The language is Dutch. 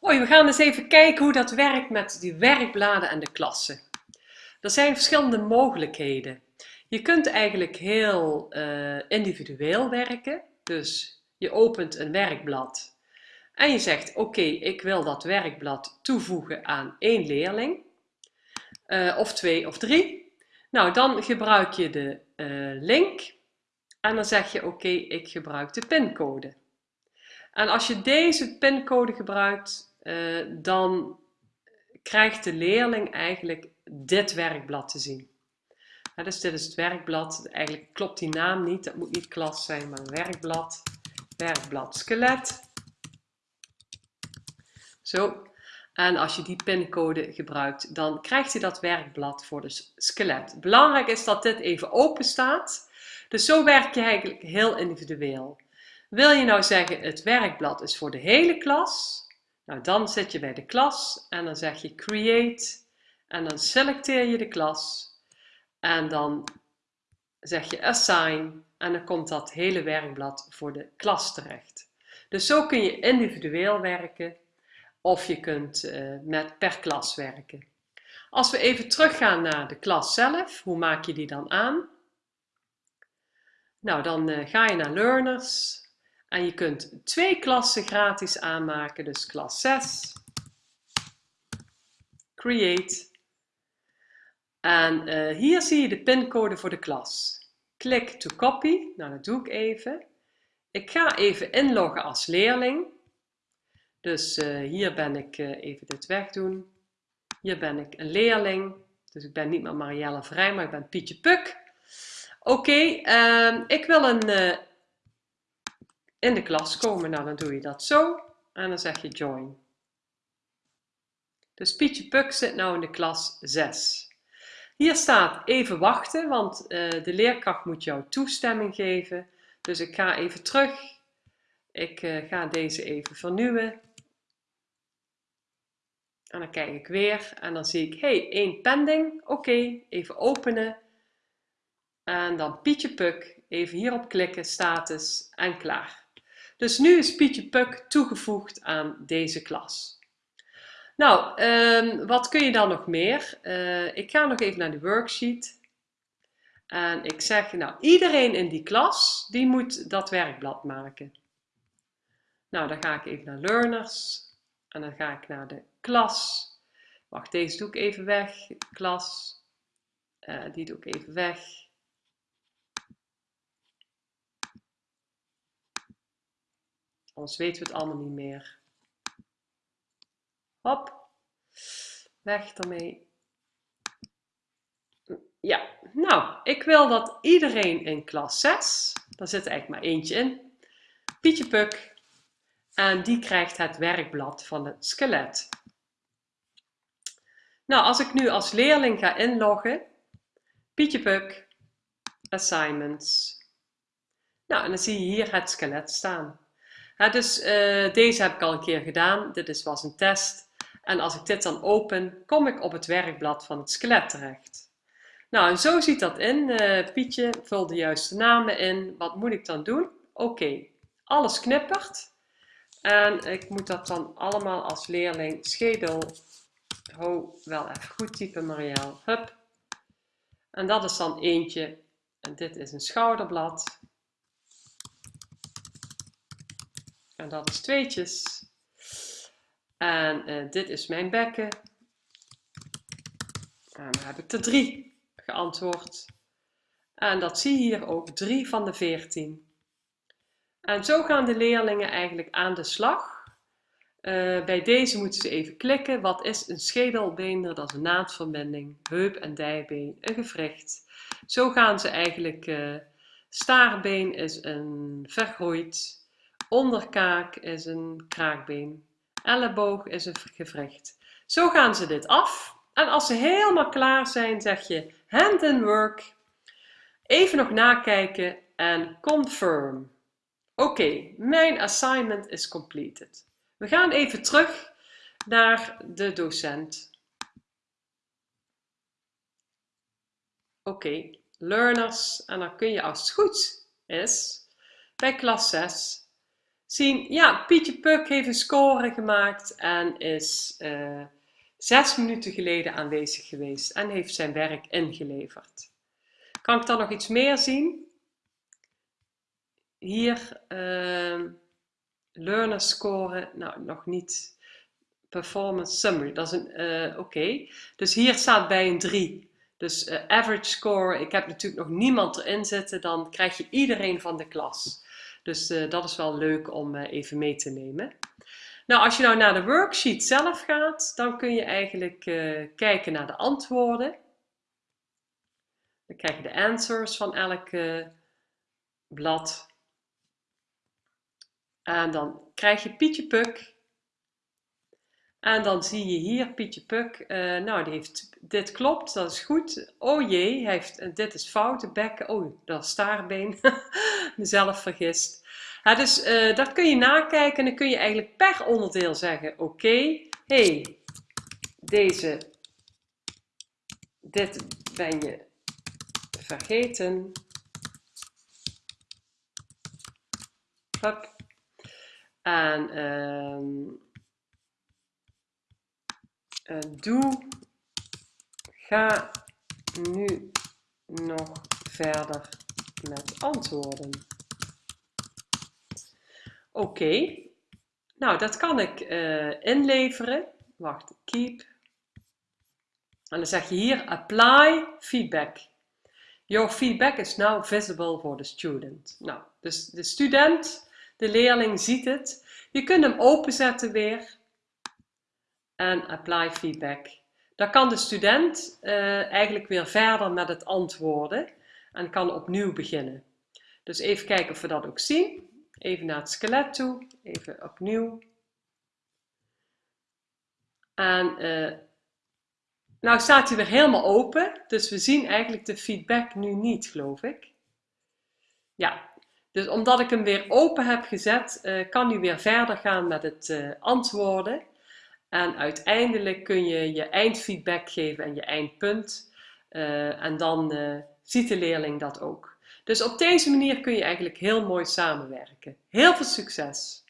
Hoi, we gaan eens even kijken hoe dat werkt met die werkbladen en de klassen. Er zijn verschillende mogelijkheden. Je kunt eigenlijk heel uh, individueel werken. Dus je opent een werkblad en je zegt oké, ik wil dat werkblad toevoegen aan één leerling. Uh, of twee of drie. Nou, dan gebruik je de uh, link en dan zeg je oké, ik gebruik de pincode. En als je deze pincode gebruikt, uh, dan krijgt de leerling eigenlijk dit werkblad te zien. Dus dit is het werkblad. Eigenlijk klopt die naam niet. Dat moet niet klas zijn, maar werkblad. Werkblad skelet. Zo. En als je die pincode gebruikt, dan krijgt hij dat werkblad voor de skelet. Belangrijk is dat dit even open staat. Dus zo werk je eigenlijk heel individueel. Wil je nou zeggen, het werkblad is voor de hele klas? Nou, dan zit je bij de klas en dan zeg je create en dan selecteer je de klas en dan zeg je assign en dan komt dat hele werkblad voor de klas terecht. Dus zo kun je individueel werken of je kunt uh, met per klas werken. Als we even teruggaan naar de klas zelf, hoe maak je die dan aan? Nou, dan uh, ga je naar Learners en je kunt twee klassen gratis aanmaken, dus klas 6, Create. En uh, hier zie je de pincode voor de klas. Klik to copy, nou dat doe ik even. Ik ga even inloggen als leerling. Dus uh, hier ben ik, uh, even dit wegdoen. Hier ben ik een leerling. Dus ik ben niet meer Marielle Vrij, maar ik ben Pietje Puk. Oké, uh, ik wil een in de klas komen. Nou, dan doe je dat zo en dan zeg je join. Dus Pietje Puk zit nou in de klas 6. Hier staat even wachten, want uh, de leerkracht moet jou toestemming geven. Dus ik ga even terug. Ik uh, ga deze even vernieuwen. En dan kijk ik weer en dan zie ik, hey, één pending. Oké, even openen. En dan Pietje Puk, even hierop klikken, status en klaar. Dus nu is Pietje Puk toegevoegd aan deze klas. Nou, um, wat kun je dan nog meer? Uh, ik ga nog even naar de worksheet. En ik zeg, nou, iedereen in die klas, die moet dat werkblad maken. Nou, dan ga ik even naar Learners. En dan ga ik naar de klas. Wacht, deze doe ik even weg. Klas. Uh, die doe ik even weg. Anders weten we het allemaal niet meer. Hop. Weg ermee. Ja, nou, ik wil dat iedereen in klas 6, daar zit eigenlijk maar eentje in, Pietje Puk, en die krijgt het werkblad van het skelet. Nou, als ik nu als leerling ga inloggen, Pietje Puk, Assignments. Nou, en dan zie je hier het skelet staan dus uh, deze heb ik al een keer gedaan. Dit is, was een test. En als ik dit dan open, kom ik op het werkblad van het skelet terecht. Nou, en zo ziet dat in. Uh, Pietje, vul de juiste namen in. Wat moet ik dan doen? Oké, alles knippert. En ik moet dat dan allemaal als leerling schedel. Ho, wel even goed typen, Marielle. Hup. En dat is dan eentje. En dit is een schouderblad. En dat is tweetjes. En uh, dit is mijn bekken. En dan heb ik er drie geantwoord. En dat zie je hier ook, drie van de veertien. En zo gaan de leerlingen eigenlijk aan de slag. Uh, bij deze moeten ze even klikken. Wat is een schedelbeender? Dat is een naadverbinding. Heup en dijbeen, een gewricht. Zo gaan ze eigenlijk... Uh, staarbeen is een vergroeid Onderkaak is een kraakbeen. Elleboog is een gewricht. Zo gaan ze dit af. En als ze helemaal klaar zijn, zeg je hand in work. Even nog nakijken en confirm. Oké, mijn assignment is completed. We gaan even terug naar de docent. Oké, learners. En dan kun je als het goed is bij klas 6 zien, ja, Pietje Puk heeft een score gemaakt en is uh, zes minuten geleden aanwezig geweest en heeft zijn werk ingeleverd. Kan ik dan nog iets meer zien? Hier, uh, learner score, nou nog niet. Performance summary, dat is een, uh, oké. Dus hier staat bij een 3. Dus uh, average score, ik heb natuurlijk nog niemand erin zitten, dan krijg je iedereen van de klas. Dus uh, dat is wel leuk om even mee te nemen. Nou, als je nou naar de worksheet zelf gaat, dan kun je eigenlijk kijken naar de antwoorden. Dan krijg je de answers van elk blad. En dan krijg je Pietje Puk. En dan zie je hier Pietje Puk. Uh, nou, die heeft, dit klopt, dat is goed. Oh jee, hij heeft, dit is fout, de bekken. Oh, dat is staarbeen. Mezelf vergist. Ja, dus uh, dat kun je nakijken en dan kun je eigenlijk per onderdeel zeggen. Oké, okay, hey, deze, dit ben je vergeten. Hup. En um, uh, doe, ga nu nog verder met antwoorden. Oké, nou dat kan ik uh, inleveren. Wacht, keep. En dan zeg je hier apply feedback. Your feedback is now visible for the student. Nou, dus de student de leerling ziet het. Je kunt hem openzetten weer. En apply feedback. Dan kan de student uh, eigenlijk weer verder met het antwoorden. En kan opnieuw beginnen. Dus even kijken of we dat ook zien. Even naar het skelet toe. Even opnieuw. En uh, nou staat hij weer helemaal open. Dus we zien eigenlijk de feedback nu niet, geloof ik. Ja, dus omdat ik hem weer open heb gezet, uh, kan hij weer verder gaan met het antwoorden. En uiteindelijk kun je je eindfeedback geven en je eindpunt. Uh, en dan ziet de leerling dat ook. Dus op deze manier kun je eigenlijk heel mooi samenwerken. Heel veel succes!